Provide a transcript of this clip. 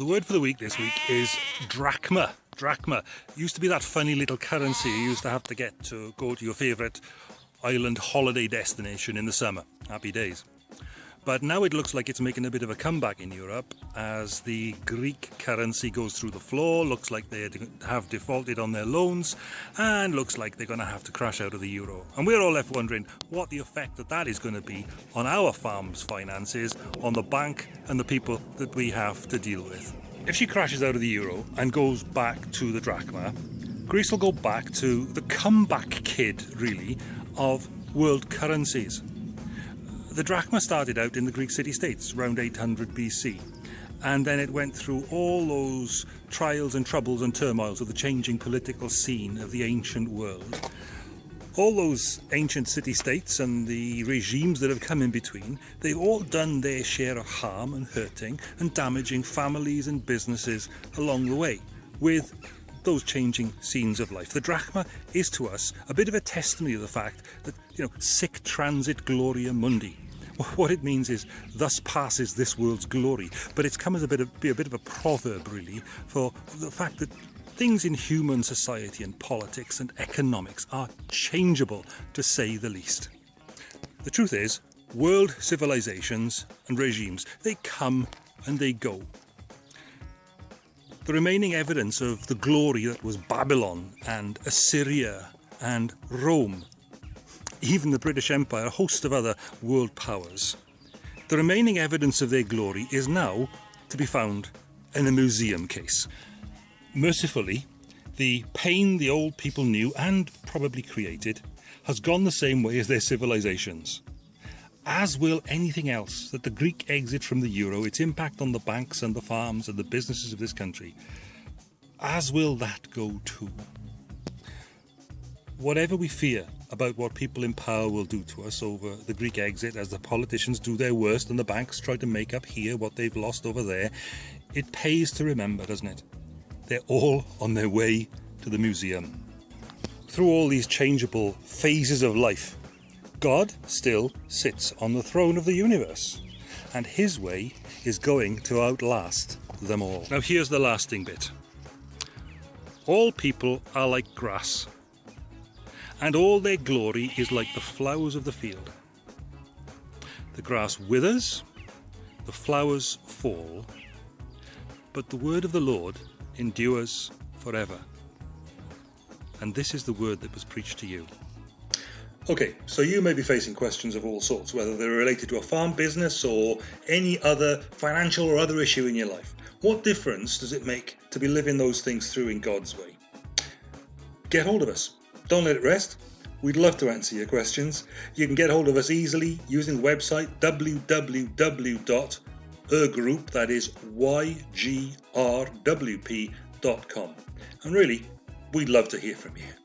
The word for the week this week is drachma. Drachma used to be that funny little currency you used to have to get to go to your favourite island holiday destination in the summer. Happy days. But now it looks like it's making a bit of a comeback in Europe as the Greek currency goes through the floor, looks like they have defaulted on their loans, and looks like they're going to have to crash out of the euro. And we're all left wondering what the effect that that is going to be on our farm's finances, on the bank, and the people that we have to deal with. If she crashes out of the euro and goes back to the drachma, Greece will go back to the comeback kid, really, of world currencies. The drachma started out in the Greek city-states around 800 BC and then it went through all those trials and troubles and turmoils of the changing political scene of the ancient world. All those ancient city-states and the regimes that have come in between, they've all done their share of harm and hurting and damaging families and businesses along the way with those changing scenes of life. The drachma is to us a bit of a testimony of the fact that, you know, sic transit gloria mundi. What it means is, thus passes this world's glory. But it's come as a bit of, be a bit of a proverb, really, for the fact that things in human society and politics and economics are changeable, to say the least. The truth is, world civilizations and regimes, they come and they go. The remaining evidence of the glory that was Babylon and Assyria and Rome, even the British Empire, a host of other world powers. The remaining evidence of their glory is now to be found in a museum case. Mercifully, the pain the old people knew and probably created has gone the same way as their civilizations as will anything else, that the Greek exit from the euro, its impact on the banks and the farms and the businesses of this country, as will that go too. Whatever we fear about what people in power will do to us over the Greek exit as the politicians do their worst and the banks try to make up here what they've lost over there, it pays to remember, doesn't it? They're all on their way to the museum. Through all these changeable phases of life, God still sits on the throne of the universe, and his way is going to outlast them all. Now here's the lasting bit. All people are like grass, and all their glory is like the flowers of the field. The grass withers, the flowers fall, but the word of the Lord endures forever. And this is the word that was preached to you. Okay, so you may be facing questions of all sorts, whether they're related to a farm business or any other financial or other issue in your life. What difference does it make to be living those things through in God's way? Get hold of us. Don't let it rest. We'd love to answer your questions. You can get hold of us easily using the website www.yrgroup, that is ygrwp.com. And really, we'd love to hear from you.